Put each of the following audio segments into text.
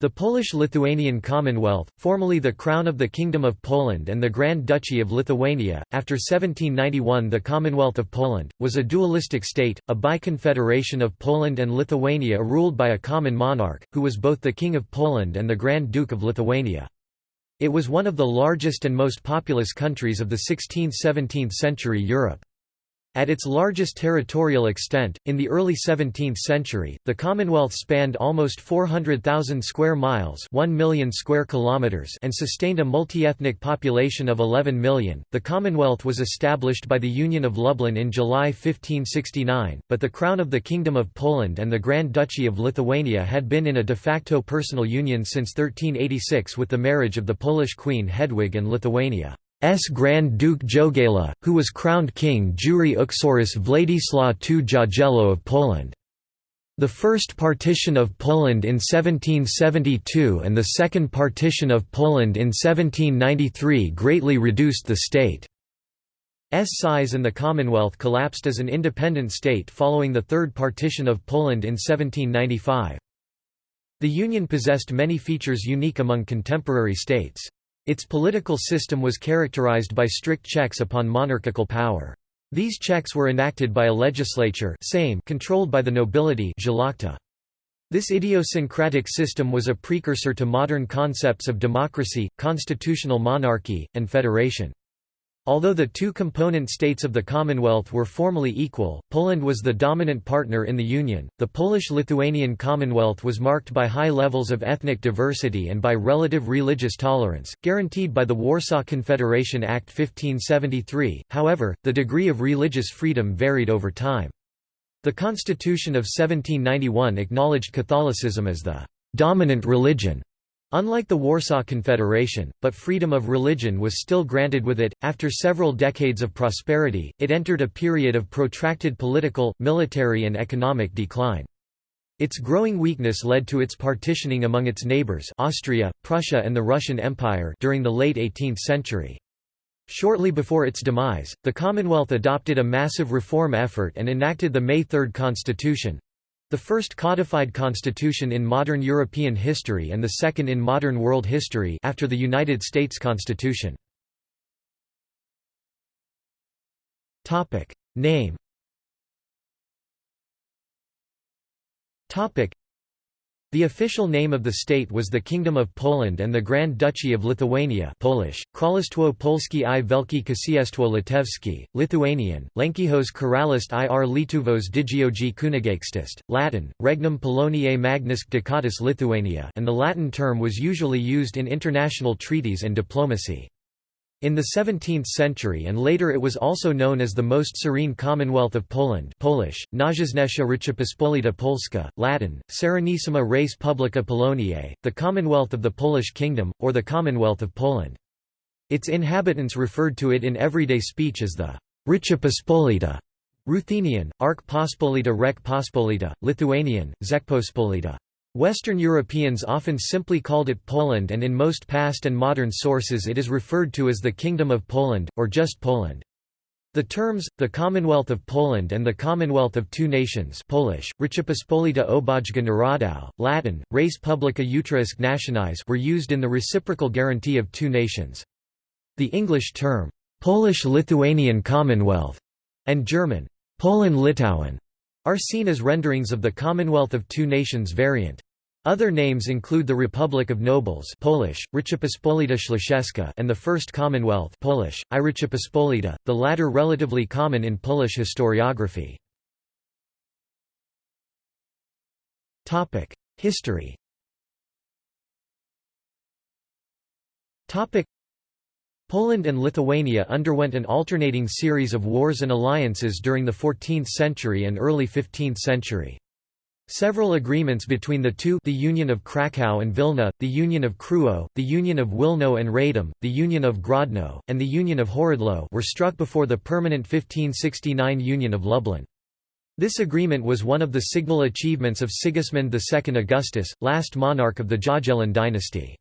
The Polish-Lithuanian Commonwealth, formerly the Crown of the Kingdom of Poland and the Grand Duchy of Lithuania, after 1791 the Commonwealth of Poland, was a dualistic state, a bi-confederation of Poland and Lithuania ruled by a common monarch, who was both the King of Poland and the Grand Duke of Lithuania. It was one of the largest and most populous countries of the 16th–17th century Europe. At its largest territorial extent, in the early 17th century, the Commonwealth spanned almost 400,000 square miles 1 million square kilometers and sustained a multi-ethnic population of 11 million. The Commonwealth was established by the Union of Lublin in July 1569, but the Crown of the Kingdom of Poland and the Grand Duchy of Lithuania had been in a de facto personal union since 1386 with the marriage of the Polish Queen Hedwig and Lithuania. S. Grand Duke Jogaila, who was crowned king jure uxoris Władysław II Jagiello of Poland. The first partition of Poland in 1772 and the second partition of Poland in 1793 greatly reduced the state's size and the Commonwealth collapsed as an independent state following the third partition of Poland in 1795. The Union possessed many features unique among contemporary states. Its political system was characterized by strict checks upon monarchical power. These checks were enacted by a legislature Sejm controlled by the nobility This idiosyncratic system was a precursor to modern concepts of democracy, constitutional monarchy, and federation. Although the two component states of the Commonwealth were formally equal, Poland was the dominant partner in the Union. The Polish-Lithuanian Commonwealth was marked by high levels of ethnic diversity and by relative religious tolerance, guaranteed by the Warsaw Confederation Act 1573. However, the degree of religious freedom varied over time. The Constitution of 1791 acknowledged Catholicism as the dominant religion Unlike the Warsaw Confederation, but freedom of religion was still granted with it. After several decades of prosperity, it entered a period of protracted political, military, and economic decline. Its growing weakness led to its partitioning among its neighbors Austria, Prussia and the Russian Empire during the late 18th century. Shortly before its demise, the Commonwealth adopted a massive reform effort and enacted the May Third Constitution, the first codified constitution in modern European history and the second in modern world history after the United States Constitution. Name the official name of the state was the Kingdom of Poland and the Grand Duchy of Lithuania Polish, Królestwo Polskie i Wielkie Księstwo Litewskie, Lithuanian, Lenkijos Karalystė ir Lietuvos Didžioji Kunigaikštystė, Latin, Regnum Poloniae Magnusque Ducatus Lithuania and the Latin term was usually used in international treaties and diplomacy. In the 17th century and later it was also known as the Most Serene Commonwealth of Poland Polish, Najjaśniejsza Rzeczypospolita Polska, Latin, Serenissima Res Publica Poloniae, the Commonwealth of the Polish Kingdom, or the Commonwealth of Poland. Its inhabitants referred to it in everyday speech as the Rzeczypospolita, Ruthenian, Ark Pospolita Rek Pospolita, Lithuanian, Rzeczpospolita. Western Europeans often simply called it Poland and in most past and modern sources it is referred to as the Kingdom of Poland, or just Poland. The terms, the Commonwealth of Poland and the Commonwealth of Two Nations Polish, Rzeczypospolita Obojga Narodów, Latin, Res Publica Utriusque Nationis were used in the reciprocal guarantee of two nations. The English term, Polish-Lithuanian Commonwealth, and German, Polen-Litauen, are seen as renderings of the Commonwealth of Two Nations variant. Other names include the Republic of Nobles Polish, Rzeczypospolita Śląska and the First Commonwealth Polish, I Rzeczypospolita, the latter relatively common in Polish historiography. History Poland and Lithuania underwent an alternating series of wars and alliances during the 14th century and early 15th century. Several agreements between the two the Union of Kraków and Vilna, the Union of Krewo, the Union of Wilno and Radom, the Union of Grodno, and the Union of Horodlo were struck before the permanent 1569 Union of Lublin. This agreement was one of the signal achievements of Sigismund II Augustus, last monarch of the Jagiellon dynasty.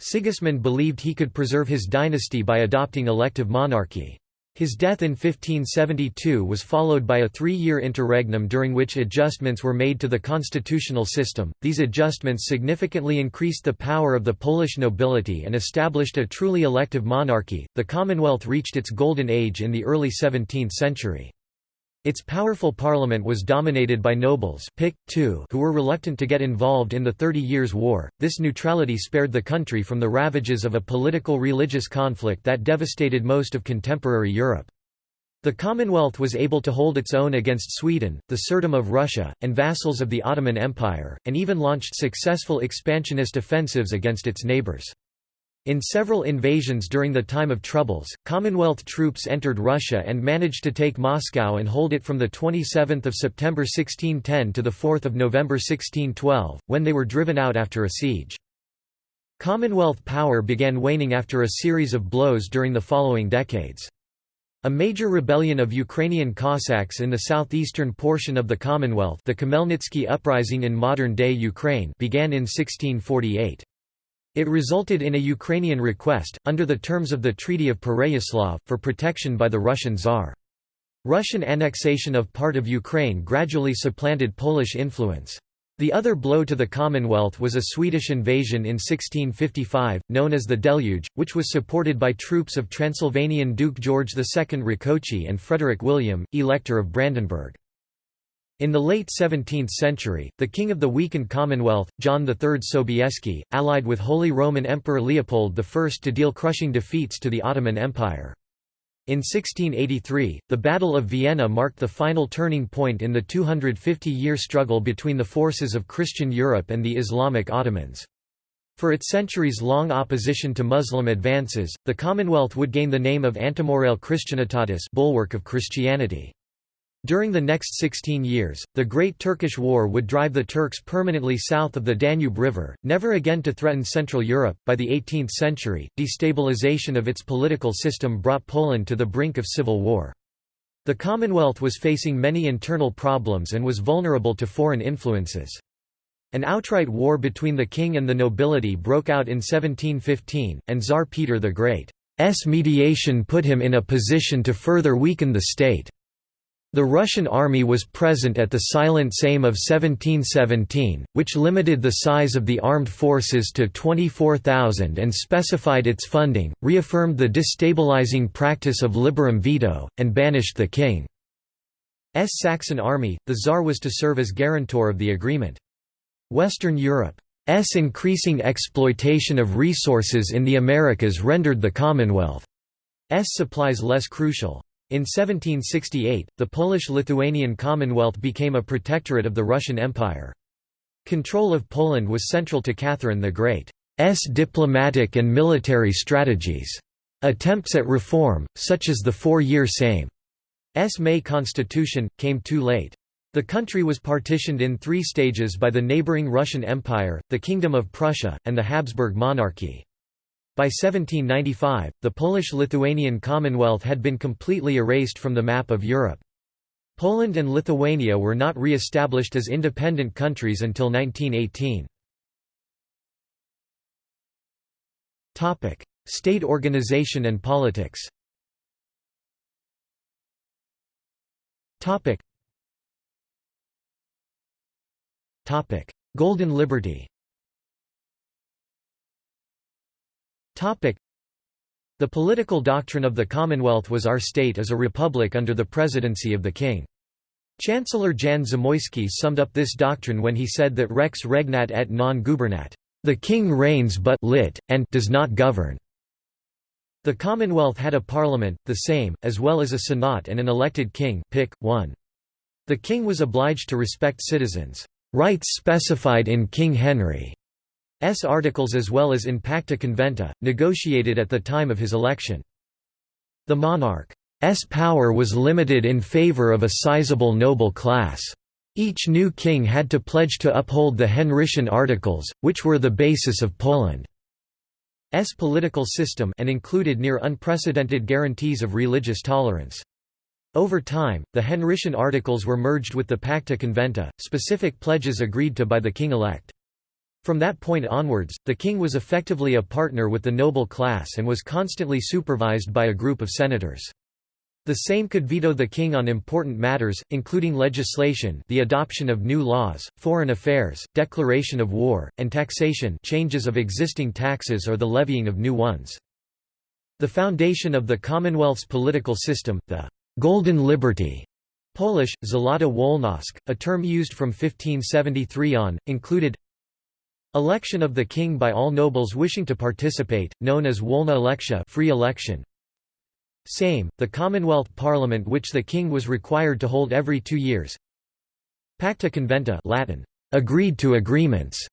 Sigismund believed he could preserve his dynasty by adopting elective monarchy. His death in 1572 was followed by a three-year interregnum during which adjustments were made to the constitutional system. These adjustments significantly increased the power of the Polish nobility and established a truly elective monarchy. The Commonwealth reached its golden age in the early 17th century. Its powerful parliament was dominated by nobles too, who were reluctant to get involved in the Thirty Years' War. This neutrality spared the country from the ravages of a political religious conflict that devastated most of contemporary Europe. The Commonwealth was able to hold its own against Sweden, the Tsardom of Russia, and vassals of the Ottoman Empire, and even launched successful expansionist offensives against its neighbours. In several invasions during the time of troubles, Commonwealth troops entered Russia and managed to take Moscow and hold it from 27 September 1610 to 4 November 1612, when they were driven out after a siege. Commonwealth power began waning after a series of blows during the following decades. A major rebellion of Ukrainian Cossacks in the southeastern portion of the Commonwealth the Khmelnytsky uprising in modern-day Ukraine began in 1648. It resulted in a Ukrainian request, under the terms of the Treaty of Pereyaslav, for protection by the Russian Tsar. Russian annexation of part of Ukraine gradually supplanted Polish influence. The other blow to the Commonwealth was a Swedish invasion in 1655, known as the Deluge, which was supported by troops of Transylvanian Duke George II Rákóczi and Frederick William, Elector of Brandenburg. In the late 17th century, the king of the weakened Commonwealth, John III Sobieski, allied with Holy Roman Emperor Leopold I to deal crushing defeats to the Ottoman Empire. In 1683, the Battle of Vienna marked the final turning point in the 250-year struggle between the forces of Christian Europe and the Islamic Ottomans. For its centuries-long opposition to Muslim advances, the Commonwealth would gain the name of Antemurale Christianitatis bulwark of Christianity. During the next 16 years, the Great Turkish War would drive the Turks permanently south of the Danube River, never again to threaten Central Europe. By the 18th century, destabilization of its political system brought Poland to the brink of civil war. The Commonwealth was facing many internal problems and was vulnerable to foreign influences. An outright war between the king and the nobility broke out in 1715, and Tsar Peter the Great's mediation put him in a position to further weaken the state. The Russian army was present at the Silent Sejm of 1717, which limited the size of the armed forces to 24,000 and specified its funding, reaffirmed the destabilizing practice of liberum veto, and banished the king's Saxon army. The Tsar was to serve as guarantor of the agreement. Western Europe's increasing exploitation of resources in the Americas rendered the Commonwealth's supplies less crucial. In 1768, the Polish-Lithuanian Commonwealth became a protectorate of the Russian Empire. Control of Poland was central to Catherine the Great's diplomatic and military strategies. Attempts at reform, such as the four-year Sejm's May constitution, came too late. The country was partitioned in three stages by the neighbouring Russian Empire, the Kingdom of Prussia, and the Habsburg monarchy. By 1795, the Polish-Lithuanian Commonwealth had been completely erased from the map of Europe. Poland and Lithuania were not re-established as independent countries until 1918. State organization and politics Golden Liberty The political doctrine of the Commonwealth was our state as a republic under the presidency of the king. Chancellor Jan Zamoyski summed up this doctrine when he said that rex regnat et non gubernat. The king reigns but lit, and does not govern. The Commonwealth had a parliament, the Sejm, as well as a senate and an elected king pick, one. The king was obliged to respect citizens' rights specified in King Henry S articles as well as in Pacta Conventa, negotiated at the time of his election. The monarch's power was limited in favor of a sizable noble class. Each new king had to pledge to uphold the Henrician Articles, which were the basis of Poland's political system and included near unprecedented guarantees of religious tolerance. Over time, the Henrician Articles were merged with the Pacta Conventa, specific pledges agreed to by the king-elect. From that point onwards, the king was effectively a partner with the noble class and was constantly supervised by a group of senators. The Sejm could veto the king on important matters, including legislation the adoption of new laws, foreign affairs, declaration of war, and taxation changes of existing taxes or the levying of new ones. The foundation of the Commonwealth's political system, the «Golden Liberty» Polish, Złota Wolność, a term used from 1573 on, included Election of the king by all nobles wishing to participate, known as wolna elekcja free election, Sejm, the Commonwealth Parliament which the king was required to hold every two years. Pacta conventa Latin, agreed to agreements,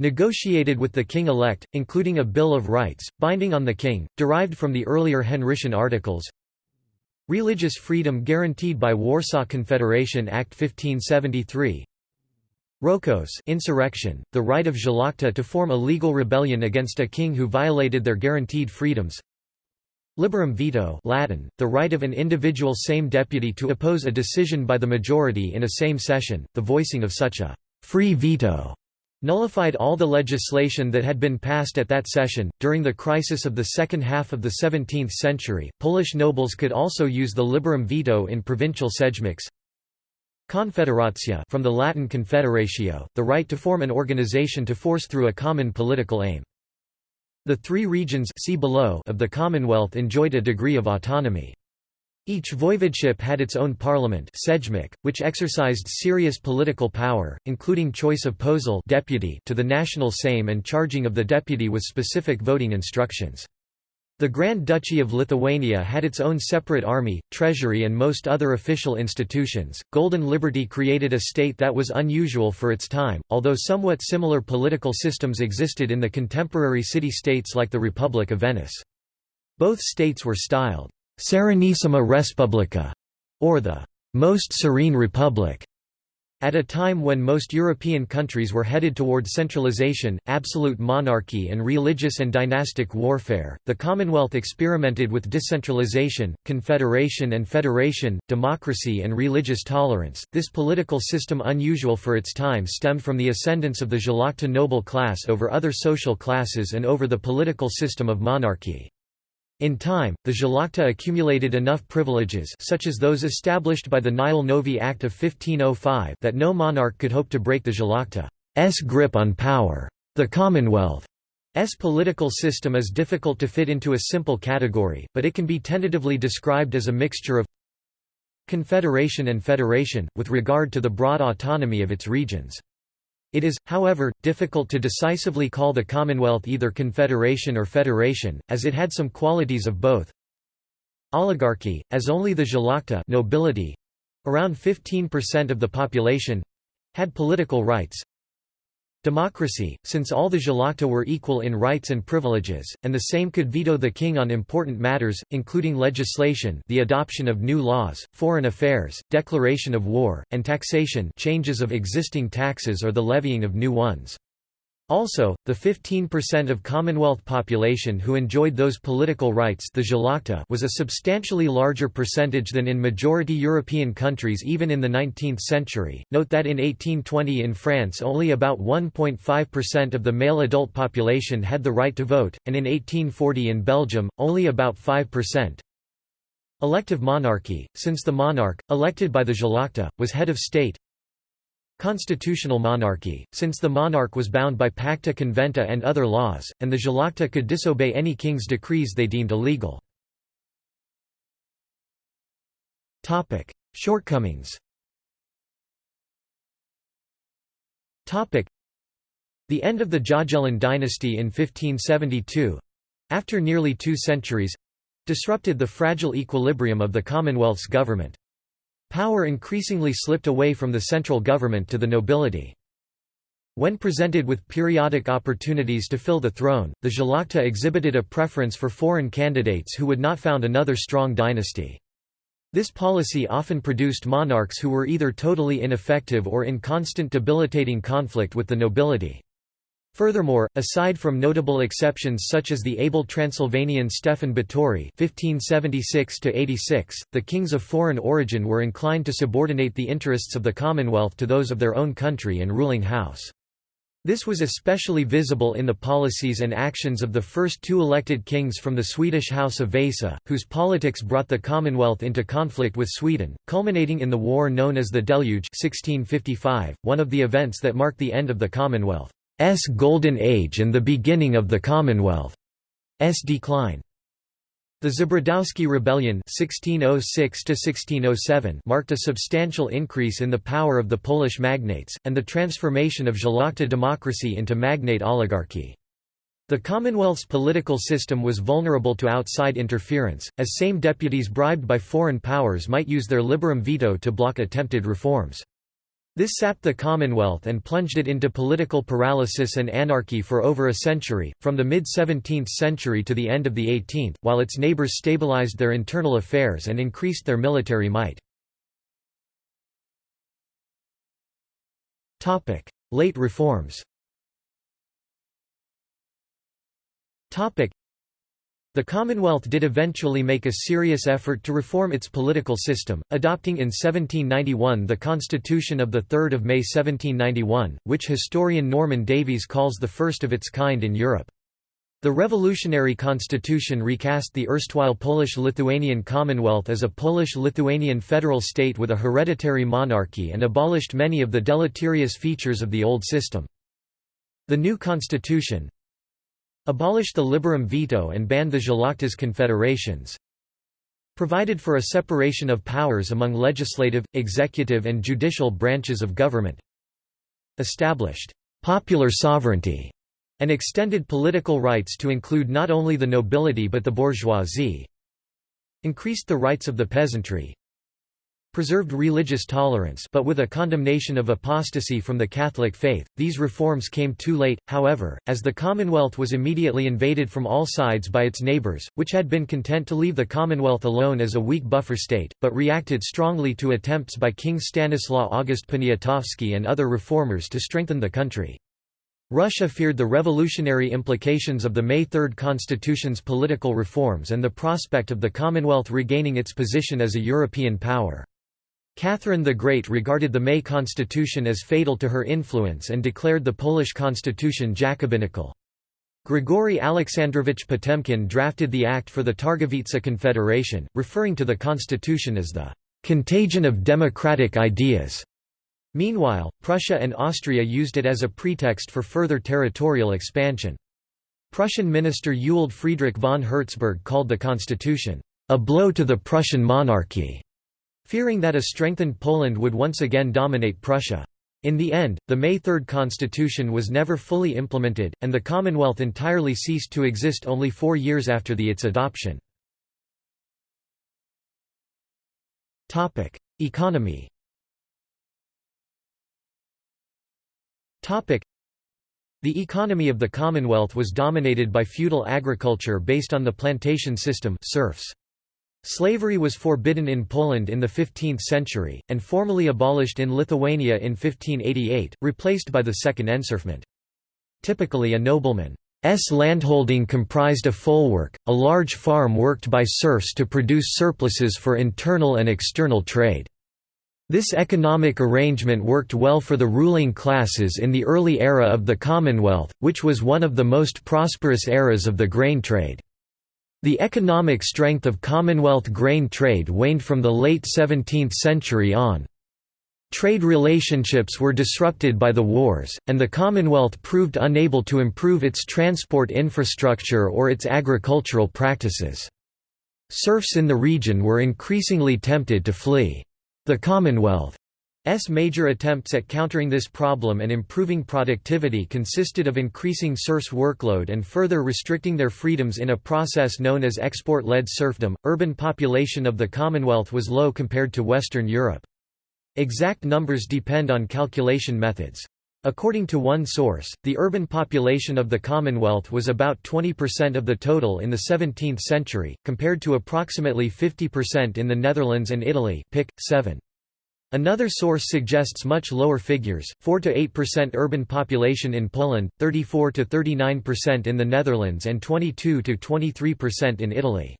negotiated with the king-elect, including a Bill of Rights, binding on the king, derived from the earlier Henrician Articles. Religious freedom guaranteed by Warsaw Confederation Act 1573 Rokosz insurrection, the right of Szlachta to form a legal rebellion against a king who violated their guaranteed freedoms Liberum veto Latin, the right of an individual Sejm deputy to oppose a decision by the majority in a Sejm session, the voicing of such a «free veto» nullified all the legislation that had been passed at that session. During the crisis of the second half of the 17th century, Polish nobles could also use the liberum veto in provincial sejmiks. Confederacja from the Latin confederatio, the right to form an organization to force through a common political aim. The three regions see below of the Commonwealth enjoyed a degree of autonomy. Each voivodeship had its own parliament which exercised serious political power, including choice of poseł deputy to the national Sejm and charging of the deputy with specific voting instructions. The Grand Duchy of Lithuania had its own separate army, treasury, and most other official institutions. Golden Liberty created a state that was unusual for its time, although somewhat similar political systems existed in the contemporary city states like the Republic of Venice. Both states were styled Serenissima Respublica, or the Most Serene Republic. At a time when most European countries were headed toward centralization, absolute monarchy and religious and dynastic warfare, the Commonwealth experimented with decentralization, confederation and federation, democracy and religious tolerance. This political system unusual for its time stemmed from the ascendance of the Szlachta noble class over other social classes and over the political system of monarchy. In time, the Szlachta accumulated enough privileges such as those established by the Nihil Novi Act of 1505 that no monarch could hope to break the Szlachta's grip on power. The Commonwealth's political system is difficult to fit into a simple category, but it can be tentatively described as a mixture of confederation and federation, with regard to the broad autonomy of its regions. It is, however, difficult to decisively call the Commonwealth either confederation or federation, as it had some qualities of both. Oligarchy, as only the Szlachta nobility—around 15% of the population—had political rights, Democracy, since all the Szlachta were equal in rights and privileges, and the Sejm could veto the king on important matters, including legislation the adoption of new laws, foreign affairs, declaration of war, and taxation changes of existing taxes or the levying of new ones. Also, the 15% of Commonwealth population who enjoyed those political rights the was a substantially larger percentage than in majority European countries even in the 19th century. Note that in 1820 in France only about 1.5% of the male adult population had the right to vote, and in 1840 in Belgium, only about 5%. Elective monarchy, since the monarch, elected by the Szlachta, was head of state, Constitutional monarchy, since the monarch was bound by pacta conventa and other laws, and the Szlachta could disobey any king's decrees they deemed illegal. Shortcomings The end of the Jagiellon dynasty in 1572—after nearly two centuries—disrupted the fragile equilibrium of the Commonwealth's government. Power increasingly slipped away from the central government to the nobility. When presented with periodic opportunities to fill the throne, the Szlachta exhibited a preference for foreign candidates who would not found another strong dynasty. This policy often produced monarchs who were either totally ineffective or in constant debilitating conflict with the nobility. Furthermore, aside from notable exceptions such as the able Transylvanian Stefan Batory (1576–86), the kings of foreign origin were inclined to subordinate the interests of the Commonwealth to those of their own country and ruling house. This was especially visible in the policies and actions of the first two elected kings from the Swedish House of Vasa, whose politics brought the Commonwealth into conflict with Sweden, culminating in the war known as the Deluge 1655, one of the events that marked the end of the Commonwealth's golden age and the beginning of the Commonwealth. S decline. The Zebrzydowski Rebellion 1606 marked a substantial increase in the power of the Polish magnates, and the transformation of Szlachta democracy into magnate oligarchy. The Commonwealth's political system was vulnerable to outside interference, as Sejm deputies bribed by foreign powers might use their liberum veto to block attempted reforms. This sapped the Commonwealth and plunged it into political paralysis and anarchy for over a century, from the mid-17th century to the end of the 18th, while its neighbours stabilized their internal affairs and increased their military might. Late reforms the Commonwealth did eventually make a serious effort to reform its political system, adopting in 1791 the Constitution of 3 May 1791, which historian Norman Davies calls the first of its kind in Europe. The revolutionary constitution recast the erstwhile Polish-Lithuanian Commonwealth as a Polish-Lithuanian federal state with a hereditary monarchy and abolished many of the deleterious features of the old system. The new constitution, abolished the liberum veto and banned the Szlachta's confederations, provided for a separation of powers among legislative, executive and judicial branches of government, established popular sovereignty, and extended political rights to include not only the nobility but the bourgeoisie, increased the rights of the peasantry, preserved religious tolerance but with a condemnation of apostasy from the Catholic faith. These reforms came too late, however, as the Commonwealth was immediately invaded from all sides by its neighbours, which had been content to leave the Commonwealth alone as a weak buffer state, but reacted strongly to attempts by King Stanislaw August Poniatowski and other reformers to strengthen the country. Russia feared the revolutionary implications of the May 3 constitution's political reforms and the prospect of the Commonwealth regaining its position as a European power. Catherine the Great regarded the May constitution as fatal to her influence and declared the Polish constitution Jacobinical. Grigory Alexandrovich Potemkin drafted the act for the Targowica Confederation, referring to the constitution as the "...contagion of democratic ideas." Meanwhile, Prussia and Austria used it as a pretext for further territorial expansion. Prussian minister Ewald Friedrich von Herzberg called the constitution, "...a blow to the Prussian monarchy." Fearing that a strengthened Poland would once again dominate Prussia. In the end, the May 3 constitution was never fully implemented, and the Commonwealth entirely ceased to exist only four years after the its adoption. Economy the economy of the Commonwealth was dominated by feudal agriculture based on the plantation system serfs. Slavery was forbidden in Poland in the 15th century, and formally abolished in Lithuania in 1588, replaced by the second enserfment. Typically a nobleman's landholding comprised a folwark, a large farm worked by serfs to produce surpluses for internal and external trade. This economic arrangement worked well for the ruling classes in the early era of the Commonwealth, which was one of the most prosperous eras of the grain trade. The economic strength of Commonwealth grain trade waned from the late 17th century on. Trade relationships were disrupted by the wars, and the Commonwealth proved unable to improve its transport infrastructure or its agricultural practices. Serfs in the region were increasingly tempted to flee. The Commonwealth S major attempts at countering this problem and improving productivity consisted of increasing serfs' workload and further restricting their freedoms in a process known as export-led serfdom. Urban population of the Commonwealth was low compared to Western Europe. Exact numbers depend on calculation methods. According to one source, the urban population of the Commonwealth was about 20% of the total in the 17th century, compared to approximately 50% in the Netherlands and Italy Pic. 7. Another source suggests much lower figures, 4–8% urban population in Poland, 34–39% in the Netherlands and 22–23% in Italy.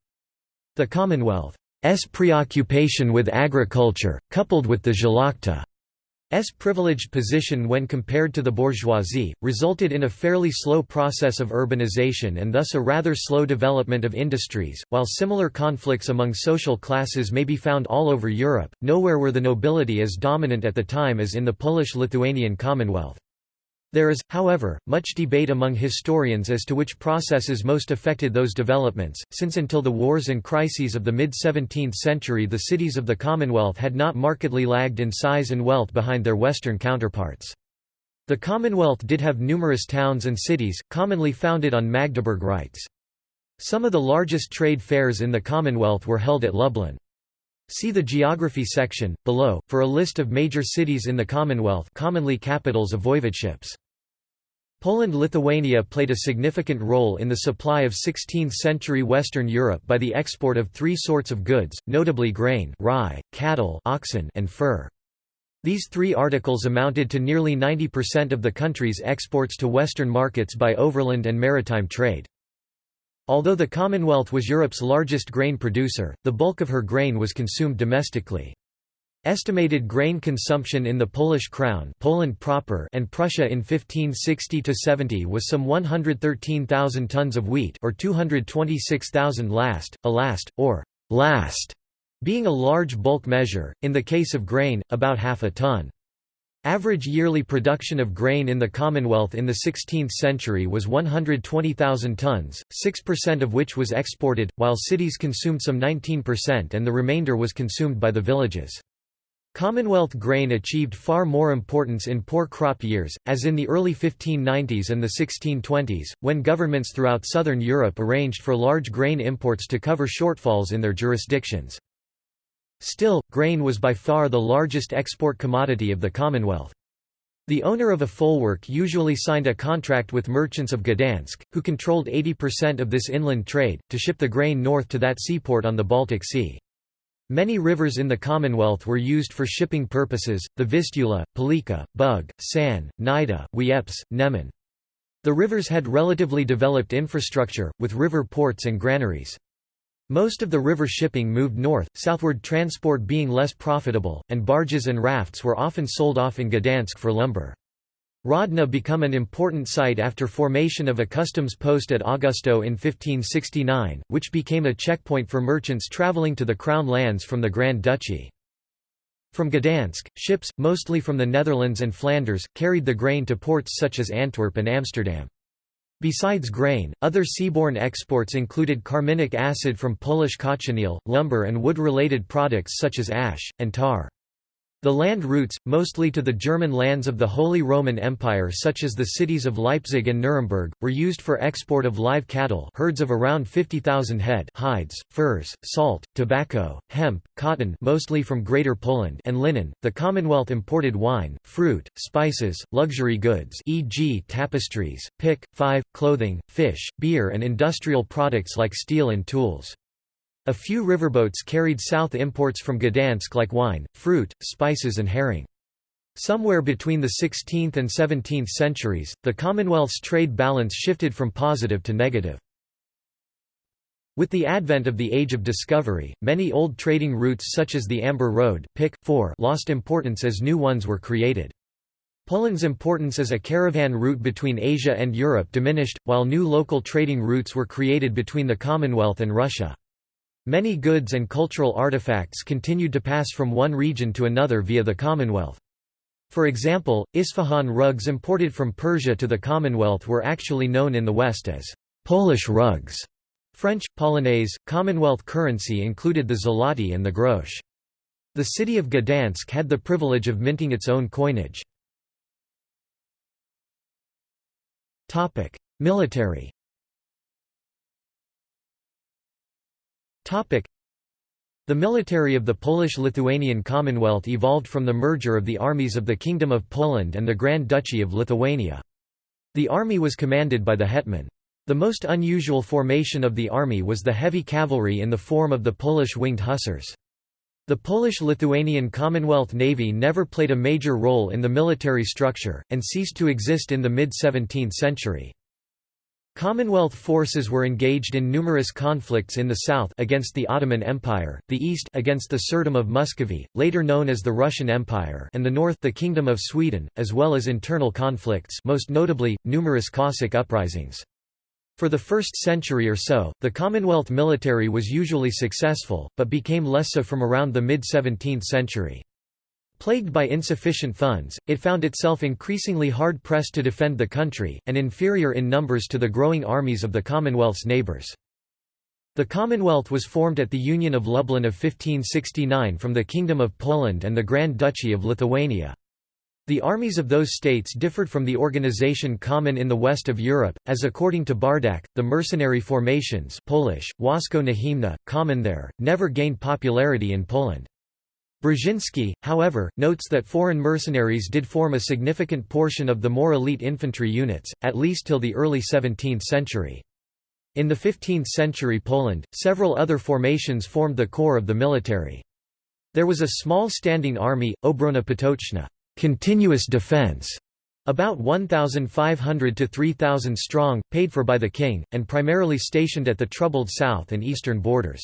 The Commonwealth's preoccupation with agriculture, coupled with the Szlachta's privileged position when compared to the bourgeoisie, resulted in a fairly slow process of urbanization and thus a rather slow development of industries. While similar conflicts among social classes may be found all over Europe, nowhere were the nobility as dominant at the time as in the Polish-Lithuanian Commonwealth. There is, however, much debate among historians as to which processes most affected those developments, since until the wars and crises of the mid-17th century the cities of the Commonwealth had not markedly lagged in size and wealth behind their western counterparts. The Commonwealth did have numerous towns and cities, commonly founded on Magdeburg rights. Some of the largest trade fairs in the Commonwealth were held at Lublin. See the Geography section, below, for a list of major cities in the Commonwealth commonly capitals of voivodeships. Poland-Lithuania played a significant role in the supply of 16th-century Western Europe by the export of three sorts of goods, notably grain rye, cattle oxen, and fur. These three articles amounted to nearly 90% of the country's exports to Western markets by overland and maritime trade. Although the Commonwealth was Europe's largest grain producer, the bulk of her grain was consumed domestically. Estimated grain consumption in the Polish Crown Poland proper and Prussia in 1560–70 was some 113,000 tons of wheat or 226,000 last, a last, or last, being a large bulk measure, in the case of grain, about half a ton. Average yearly production of grain in the Commonwealth in the 16th century was 120,000 tons, 6% of which was exported, while cities consumed some 19% and the remainder was consumed by the villages. Commonwealth grain achieved far more importance in poor crop years, as in the early 1590s and the 1620s, when governments throughout southern Europe arranged for large grain imports to cover shortfalls in their jurisdictions. Still, grain was by far the largest export commodity of the Commonwealth. The owner of a folwark usually signed a contract with merchants of Gdansk, who controlled 80% of this inland trade, to ship the grain north to that seaport on the Baltic Sea. Many rivers in the Commonwealth were used for shipping purposes, the Vistula, Pilica, Bug, San, Nida, Wieprz, Neman. The rivers had relatively developed infrastructure, with river ports and granaries. Most of the river shipping moved north, southward transport being less profitable, and barges and rafts were often sold off in Gdansk for lumber. Rodna become an important site after formation of a customs post at Augustów in 1569, which became a checkpoint for merchants travelling to the Crown lands from the Grand Duchy. From Gdansk, ships, mostly from the Netherlands and Flanders, carried the grain to ports such as Antwerp and Amsterdam. Besides grain, other seaborne exports included carminic acid from Polish cochineal, lumber and wood-related products such as ash, and tar. The land routes, mostly to the German lands of the Holy Roman Empire such as the cities of Leipzig and Nuremberg, were used for export of live cattle herds of around 50,000 head hides, furs, salt, tobacco, hemp, cotton mostly from Greater Poland and linen. The Commonwealth imported wine, fruit, spices, luxury goods e.g. tapestries, pick, five, clothing, fish, beer and industrial products like steel and tools. A few riverboats carried south imports from Gdansk like wine, fruit, spices and herring. Somewhere between the 16th and 17th centuries, the Commonwealth's trade balance shifted from positive to negative. With the advent of the Age of Discovery, many old trading routes such as the Amber Road Pick, 4 lost importance as new ones were created. Poland's importance as a caravan route between Asia and Europe diminished, while new local trading routes were created between the Commonwealth and Russia. Many goods and cultural artifacts continued to pass from one region to another via the Commonwealth. For example, Isfahan rugs imported from Persia to the Commonwealth were actually known in the West as Polish rugs. French, Polonaise, Commonwealth currency included the zloty and the grosz. The city of Gdansk had the privilege of minting its own coinage. Military The military of the Polish-Lithuanian Commonwealth evolved from the merger of the armies of the Kingdom of Poland and the Grand Duchy of Lithuania. The army was commanded by the hetman. The most unusual formation of the army was the heavy cavalry in the form of the Polish winged hussars. The Polish-Lithuanian Commonwealth Navy never played a major role in the military structure, and ceased to exist in the mid-17th century. Commonwealth forces were engaged in numerous conflicts in the south against the Ottoman Empire, the east against the Tsardom of Muscovy, later known as the Russian Empire and the north the Kingdom of Sweden, as well as internal conflicts most notably, numerous Cossack uprisings. For the first century or so, the Commonwealth military was usually successful, but became less so from around the mid-17th century. Plagued by insufficient funds, it found itself increasingly hard-pressed to defend the country, and inferior in numbers to the growing armies of the Commonwealth's neighbours. The Commonwealth was formed at the Union of Lublin of 1569 from the Kingdom of Poland and the Grand Duchy of Lithuania. The armies of those states differed from the organization common in the west of Europe, as according to Bardach, the mercenary formations Polish, Wojsko Najemne, common there, never gained popularity in Poland. Brzezinski, however, notes that foreign mercenaries did form a significant portion of the more elite infantry units, at least till the early 17th century. In the 15th century Poland, several other formations formed the core of the military. There was a small standing army, Obrona Potoczna continuous defense", about 1,500 to 3,000 strong, paid for by the king, and primarily stationed at the troubled south and eastern borders.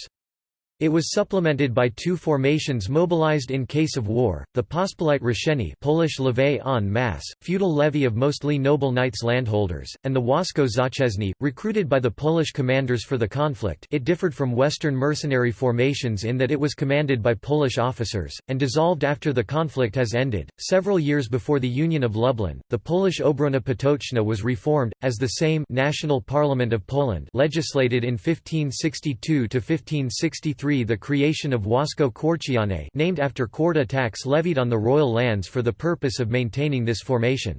It was supplemented by two formations mobilized in case of war, the Pospolite Ruszenie Polish levée en masse, feudal levy of mostly noble knights landholders, and the Wojsko Zaciężne, recruited by the Polish commanders for the conflict it differed from Western mercenary formations in that it was commanded by Polish officers, and dissolved after the conflict has ended. Several years before the Union of Lublin, the Polish Obrona Potoczna was reformed, as the Sejm National Parliament of Poland legislated in 1562–1563 the creation of Wojsko Kwarciane named after Kwarta tax levied on the royal lands for the purpose of maintaining this formation.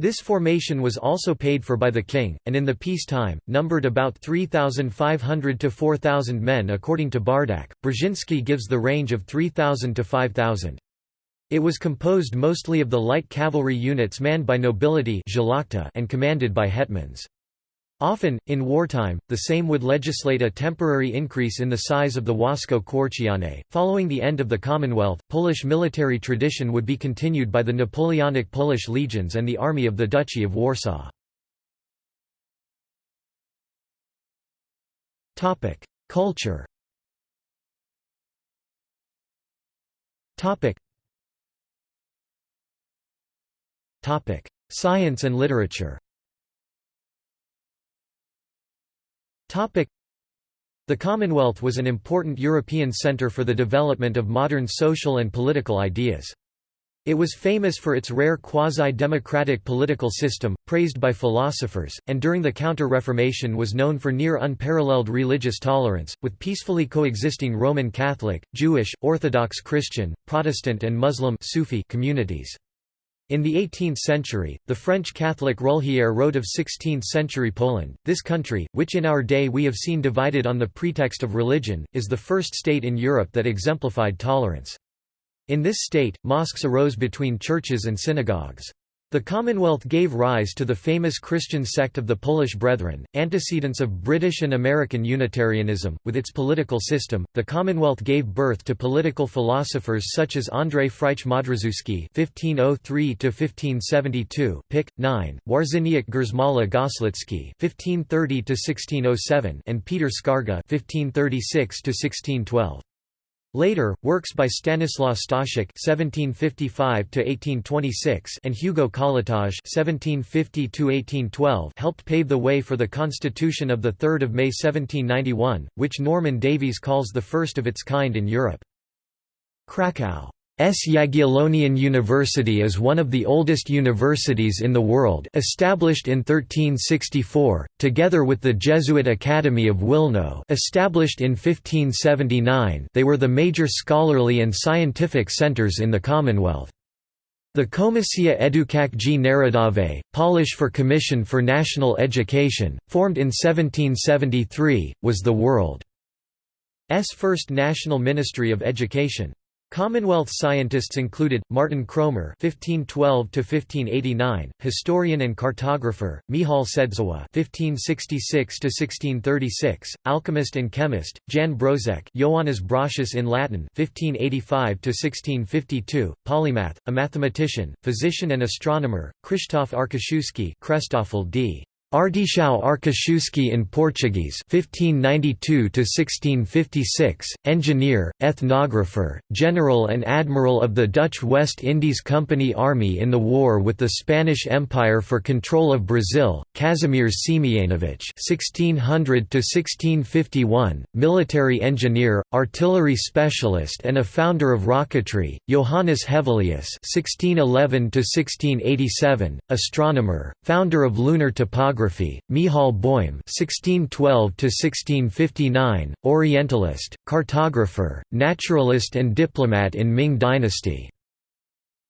This formation was also paid for by the king, and in the peacetime, numbered about 3,500 to 4,000 men according to Bardach. Brzezinski gives the range of 3,000 to 5,000. It was composed mostly of the light cavalry units manned by nobility and commanded by hetmans. Often, in wartime, the Sejm would legislate a temporary increase in the size of the Wojsko Kwarciane. Following the end of the Commonwealth, Polish military tradition would be continued by the Napoleonic Polish legions and the Army of the Duchy of Warsaw. Culture Science and literature The Commonwealth was an important European centre for the development of modern social and political ideas. It was famous for its rare quasi-democratic political system, praised by philosophers, and during the Counter-Reformation was known for near unparalleled religious tolerance, with peacefully coexisting Roman Catholic, Jewish, Orthodox Christian, Protestant and Muslim Sufi communities. In the 18th century, the French Catholic Rulhière wrote of 16th-century Poland, this country, which in our day we have seen divided on the pretext of religion, is the first state in Europe that exemplified tolerance. In this state, mosques arose between churches and synagogues. The Commonwealth gave rise to the famous Christian sect of the Polish Brethren, antecedents of British and American Unitarianism. With its political system, the Commonwealth gave birth to political philosophers such as Andrzej Frycz-Modrzewski (1503–1572), Pick 9, Wawrzyniec Grzymała Goślicki (1530–1607), and Peter Skarga (1536–1612). Later, works by Stanislaw Staszic (1755–1826) and Hugo Kołłątaj (1750–1812) helped pave the way for the Constitution of the 3rd of May 1791, which Norman Davies calls the first of its kind in Europe. Krakow S. Jagiellonian University is one of the oldest universities in the world established in 1364, together with the Jesuit Academy of Wilno established in 1579 they were the major scholarly and scientific centers in the Commonwealth. The Komisja Edukacji Narodowej, Polish for Commission for National Education, formed in 1773, was the world's first national ministry of education. Commonwealth scientists included Martin Cromer (1512–1589), historian and cartographer; Michał Sędziwój (1566–1636), alchemist and chemist; Jan Brózek, Joannes Brosius in Latin (1585–1652), polymath, a mathematician, physician, and astronomer; Krzysztof Arciszewski, Krzysztof d. Artichão Arkaszewski in Portuguese 1592 1656 engineer ethnographer general and admiral of the Dutch West Indies Company army in the war with the Spanish Empire for control of Brazil Kazimierz Siemianowicz 1600 1651 military engineer artillery specialist and a founder of rocketry Johannes Hevelius 1611 1687 astronomer founder of lunar topography geography, Michał Boym (1612–1659), Orientalist, cartographer, naturalist, and diplomat in Ming Dynasty.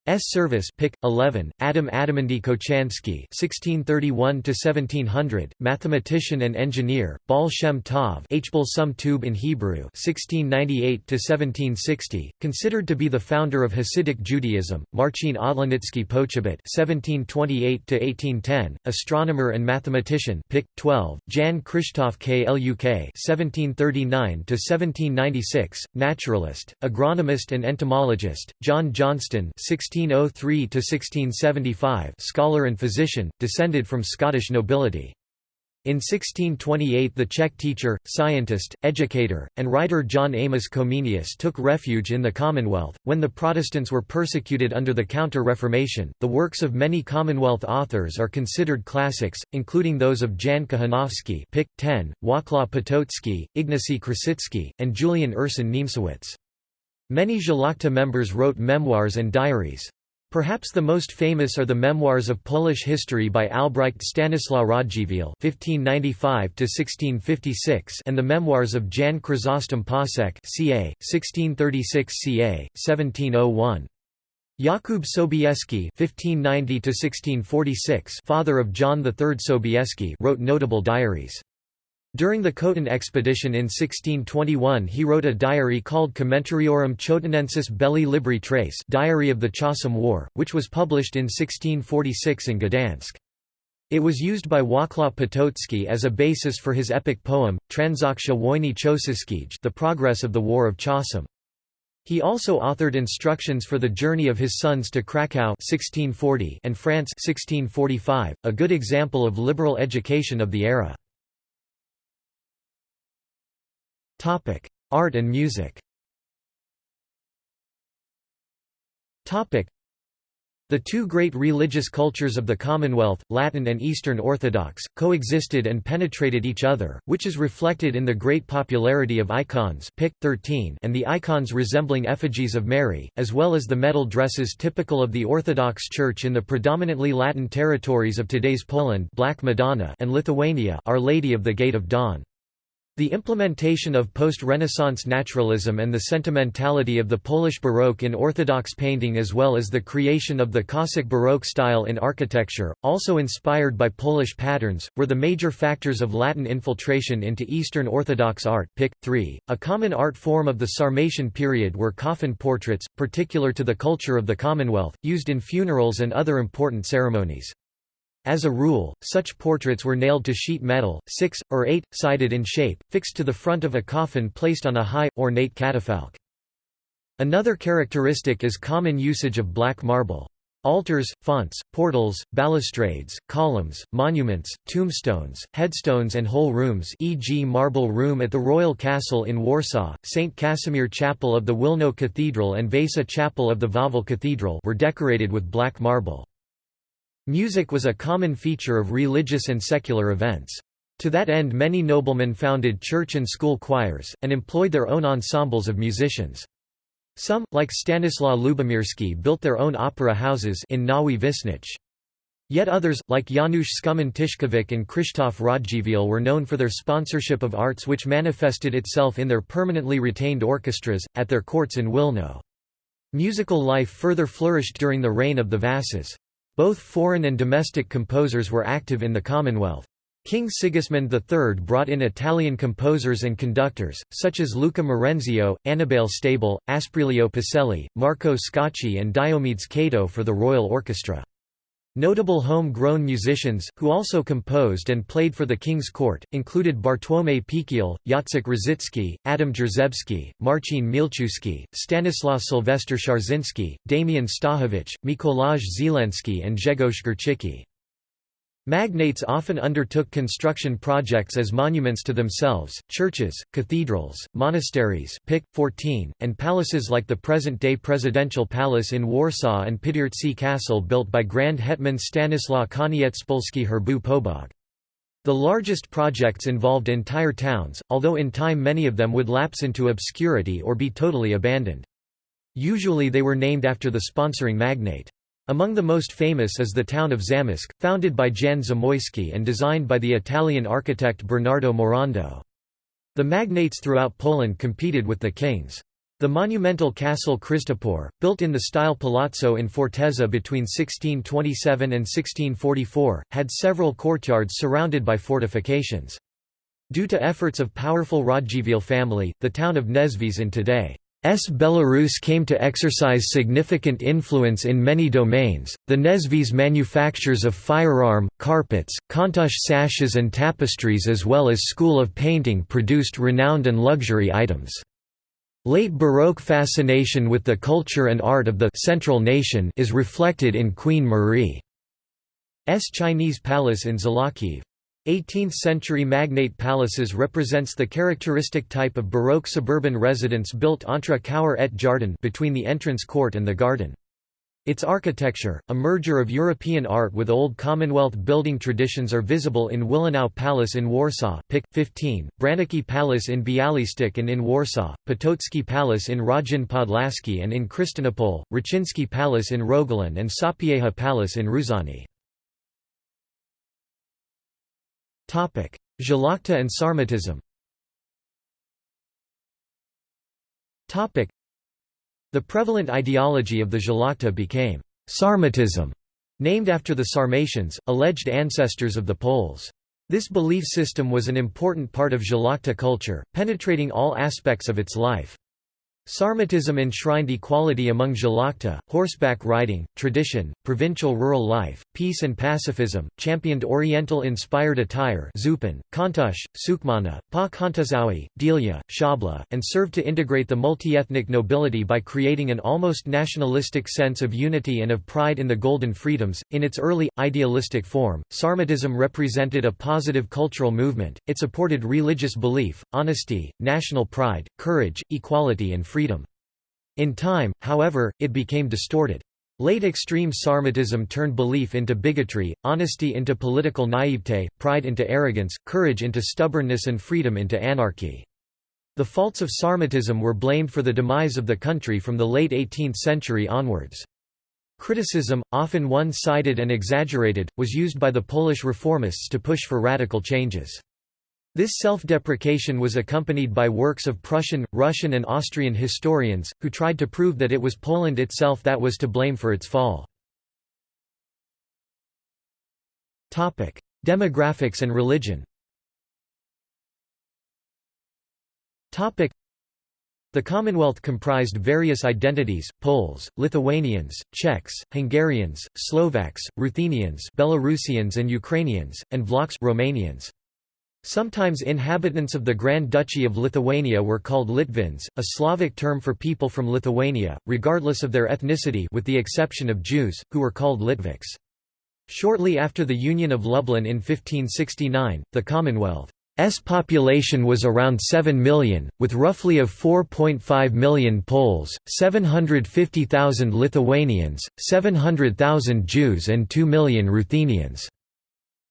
S. Service Pick, 11, Adam Adamandy Kochanski (1631–1700), mathematician and engineer, Baal Shem Tov Hbal Sum Tube in Hebrew (1698–1760), considered to be the founder of Hasidic Judaism, Marcin Odlanicki Poczobutt (1728–1810), astronomer and mathematician Pick, 12, Jan Krzysztof Kluk (1739–1796), naturalist, agronomist and entomologist, John Johnston 16 1603–1675 scholar and physician, descended from Scottish nobility. In 1628 the Czech teacher, scientist, educator, and writer John Amos Comenius took refuge in the Commonwealth. When the Protestants were persecuted under the Counter-Reformation, the works of many Commonwealth authors are considered classics, including those of Jan Kochanowski Pic. 10, Wacław Potocki, Ignacy Krasicki, and Julian Ursin Niemcewicz. Many Szlachta members wrote memoirs and diaries. Perhaps the most famous are the memoirs of Polish history by Albrecht Stanislaw Radziwiłł (1595–1656) and the memoirs of Jan Chrysostom Pasek (ca. 1636 ca. 1701). Jakub Sobieski (1590–1646), father of John III Sobieski, wrote notable diaries. During the Khotyn expedition in 1621 he wrote a diary called Commentariorum Chotinensis Belli Libri Tres Diary of the Chocim War, which was published in 1646 in Gdansk. It was used by Wacław Potocki as a basis for his epic poem, Transakcja Wojny Chocimskiej The Progress of the War of Chocim. He also authored instructions for the journey of his sons to Krakow 1640 and France 1645, a good example of liberal education of the era. Art and music. The two great religious cultures of the Commonwealth, Latin and Eastern Orthodox, coexisted and penetrated each other, which is reflected in the great popularity of icons Pic. 13 and the icons resembling effigies of Mary, as well as the metal dresses typical of the Orthodox Church in the predominantly Latin territories of today's Poland Black Madonna and Lithuania Our Lady of the Gate of Dawn. The implementation of post-Renaissance naturalism and the sentimentality of the Polish Baroque in Orthodox painting as well as the creation of the Cossack Baroque style in architecture, also inspired by Polish patterns, were the major factors of Latin infiltration into Eastern Orthodox art Pic. 3. A common art form of the Sarmatian period were coffin portraits, particular to the culture of the Commonwealth, used in funerals and other important ceremonies. As a rule, such portraits were nailed to sheet metal, six, or eight-sided in shape, fixed to the front of a coffin placed on a high, ornate catafalque. Another characteristic is common usage of black marble. Altars, fonts, portals, balustrades, columns, monuments, tombstones, headstones and whole rooms e.g. Marble Room at the Royal Castle in Warsaw, St. Casimir Chapel of the Wilno Cathedral and Vasa Chapel of the Wawel Cathedral were decorated with black marble. Music was a common feature of religious and secular events. To that end many noblemen founded church and school choirs, and employed their own ensembles of musicians. Some, like Stanislaw Lubomirski built their own opera houses in Nowy Wiśnicz. Yet others, like Janusz Skumin Tyszkiewicz and Krzysztof Radziwiłł were known for their sponsorship of arts which manifested itself in their permanently retained orchestras, at their courts in Wilno. Musical life further flourished during the reign of the Vasas. Both foreign and domestic composers were active in the Commonwealth. King Sigismund III brought in Italian composers and conductors, such as Luca Marenzio, Annibale Stabile, Asprilio Pacelli, Marco Scacchi and Diomedes Cato for the royal orchestra. Notable home-grown musicians, who also composed and played for the king's court, included Bartłomiej Pikiel, Jacek Różycki, Adam Jerzewski, Marcin Mielczewski, Stanislaw Sylwester Szarzyński, Damian Stachowicz, Mikolaj Zielenski and Grzegorz Górczycki. Magnates often undertook construction projects as monuments to themselves, churches, cathedrals, monasteries Pick, 14, and palaces like the present-day Presidential Palace in Warsaw and Pidhirtsi Castle built by Grand Hetman Stanislaw Koniecpolski Herbu Pobog. The largest projects involved entire towns, although in time many of them would lapse into obscurity or be totally abandoned. Usually they were named after the sponsoring magnate. Among the most famous is the town of Zamość, founded by Jan Zamoyski and designed by the Italian architect Bernardo Morando. The magnates throughout Poland competed with the kings. The monumental castle Krzyżtopór, built in the style palazzo in Fortezza between 1627 and 1644, had several courtyards surrounded by fortifications. Due to efforts of powerful Radziwiłł family, the town of Nieśwież in today. Belarus came to exercise significant influence in many domains. The Nieśwież manufactures of firearm, carpets, Kontush sashes, and tapestries, as well as school of painting, produced renowned and luxury items. Late Baroque fascination with the culture and art of the central nation is reflected in Queen Marie's Chinese palace in Zolochiv. 18th-century magnate palaces represents the characteristic type of Baroque suburban residence built entre cour et jardin between the entrance court and the garden. Its architecture, a merger of European art with old Commonwealth building traditions are visible in Wilanów Palace in Warsaw Pick, 15, Branicki Palace in Bialystok and in Warsaw, Potocki Palace in Radzyń Podlaski and in Krystynopol, Raczyński Palace in Rogalin and Sapieha Palace in Ruzany. Szlachta and Sarmatism The prevalent ideology of the Szlachta became Sarmatism, named after the Sarmatians, alleged ancestors of the Poles. This belief system was an important part of Szlachta culture, penetrating all aspects of its life. Sarmatism enshrined equality among Szlachta, horseback riding, tradition, provincial rural life, peace and pacifism, championed Oriental-inspired attire Zupan, Kontush, Sukmana, Pa Kontuzawi, Delia, Shabla, and served to integrate the multi-ethnic nobility by creating an almost nationalistic sense of unity and of pride in the Golden Freedoms. In its early, idealistic form, Sarmatism represented a positive cultural movement, it supported religious belief, honesty, national pride, courage, equality and freedom. In time, however, it became distorted. Late extreme Sarmatism turned belief into bigotry, honesty into political naivete, pride into arrogance, courage into stubbornness and freedom into anarchy. The faults of Sarmatism were blamed for the demise of the country from the late 18th century onwards. Criticism, often one-sided and exaggerated, was used by the Polish reformists to push for radical changes. This self-deprecation was accompanied by works of Prussian, Russian and Austrian historians, who tried to prove that it was Poland itself that was to blame for its fall. Demographics and religion the Commonwealth comprised various identities, Poles, Lithuanians, Czechs, Hungarians, Slovaks, Ruthenians Belarusians and Ukrainians, and Vlachs Romanians. Sometimes inhabitants of the Grand Duchy of Lithuania were called Litvins, a Slavic term for people from Lithuania, regardless of their ethnicity with the exception of Jews, who were called Litvaks. Shortly after the Union of Lublin in 1569, the Commonwealth's population was around 7 million, with roughly of 4.5 million Poles, 750,000 Lithuanians, 700,000 Jews and 2 million Ruthenians.